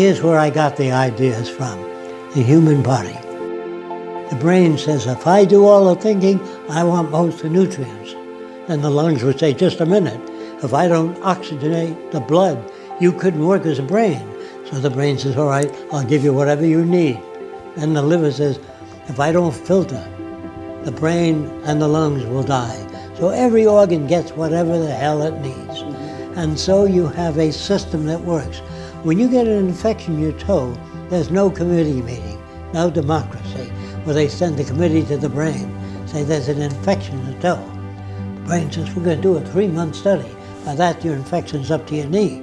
Here's where I got the ideas from. The human body. The brain says, if I do all the thinking, I want most of the nutrients. Then the lungs would say, just a minute. If I don't oxygenate the blood, you couldn't work as a brain. So the brain says, all right, I'll give you whatever you need. And the liver says, if I don't filter, the brain and the lungs will die. So every organ gets whatever the hell it needs. And so you have a system that works. When you get an infection in your toe, there's no committee meeting, no democracy, where they send the committee to the brain, say there's an infection in the toe. The brain says, we're going to do a three-month study. By that, your infection's up to your knee.